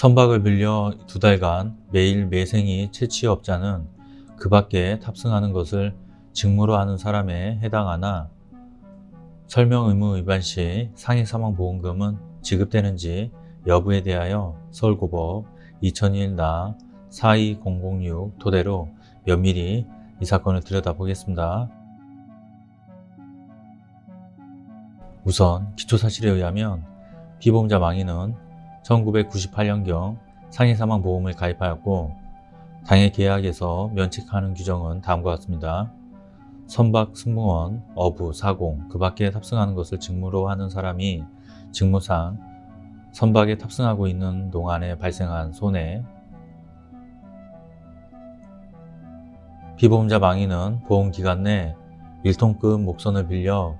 선박을 빌려 두 달간 매일 매생이 채취업자는 그 밖에 탑승하는 것을 직무로 하는 사람에 해당하나 설명 의무 위반 시 상해 사망 보험금은 지급되는지 여부에 대하여 서울고법 2001 나 42006 토대로 면밀히 이 사건을 들여다보겠습니다. 우선 기초사실에 의하면 피보험자 망인은 1998년경 상해사망보험을 가입하였고 당해 계약에서 면책하는 규정은 다음과 같습니다. 선박 승무원, 어부, 사공, 그 밖에 탑승하는 것을 직무로 하는 사람이 직무상 선박에 탑승하고 있는 동안에 발생한 손해 피보험자 망인은 보험기간 내 1톤급 목선을 빌려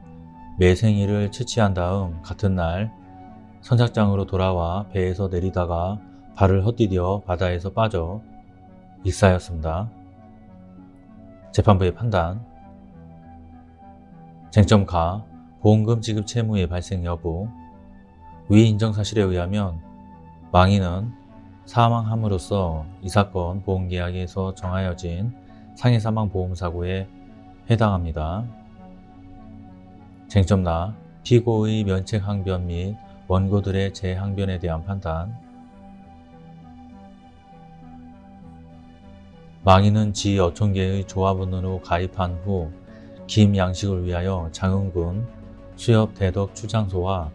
매생이를 채취한 다음 같은 날 선착장으로 돌아와 배에서 내리다가 발을 헛디뎌 바다에서 빠져 익사하였습니다. 재판부의 판단 쟁점 가 보험금 지급 채무의 발생 여부 위 인정 사실에 의하면 망인은 사망함으로써 이 사건 보험계약에서 정하여진 상해사망보험사고에 해당합니다. 쟁점 나 피고의 면책항변 및 원고들의 재항변에 대한 판단. 망인은 지 어촌계의 조합원으로 가입한 후 김양식을 위하여 장흥군 수협 대덕 출장소와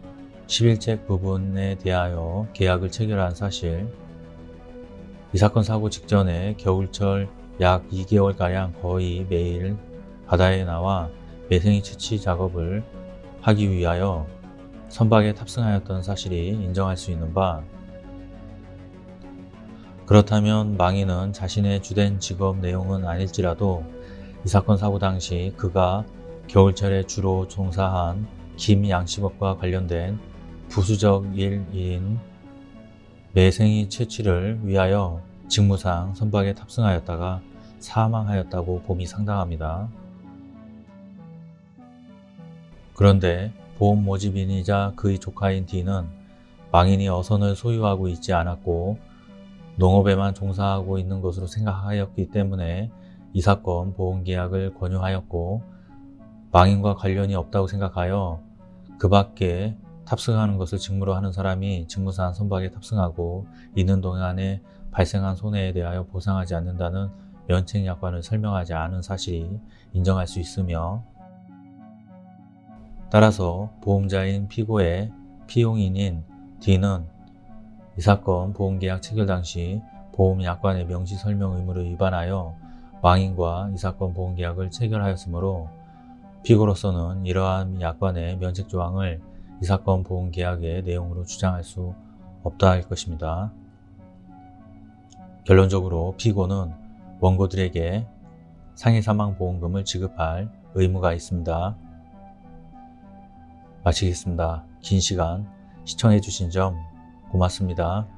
11책 부분에 대하여 계약을 체결한 사실. 이 사건 사고 직전에 겨울철 약 2개월가량 거의 매일 바다에 나와 매생이 채취 작업을 하기 위하여 선박에 탑승하였던 사실이 인정할 수 있는 바 그렇다면 망인은 자신의 주된 직업 내용은 아닐지라도 이 사건 사고 당시 그가 겨울철에 주로 종사한 김양식업과 관련된 부수적 일인 매생이 채취를 위하여 직무상 선박에 탑승하였다가 사망하였다고 봄이 상당합니다. 그런데 보험 모집인이자 그의 조카인 D는 망인이 어선을 소유하고 있지 않았고 농업에만 종사하고 있는 것으로 생각하였기 때문에 이 사건 보험계약을 권유하였고 망인과 관련이 없다고 생각하여 그 밖에 탑승하는 것을 직무로 하는 사람이 직무상 선박에 탑승하고 있는 동안에 발생한 손해에 대하여 보상하지 않는다는 면책약관을 설명하지 않은 사실이 인정할 수 있으며 따라서 보험자인 피고의 피용인인 D는 이 사건 보험계약 체결 당시 보험약관의 명시 설명 의무를 위반하여 망인과 이 사건 보험계약을 체결하였으므로 피고로서는 이러한 약관의 면책조항을 이 사건 보험계약의 내용으로 주장할 수 없다 할 것입니다. 결론적으로 피고는 원고들에게 상해사망보험금을 지급할 의무가 있습니다. 마치겠습니다. 긴 시간 시청해 주신 점 고맙습니다.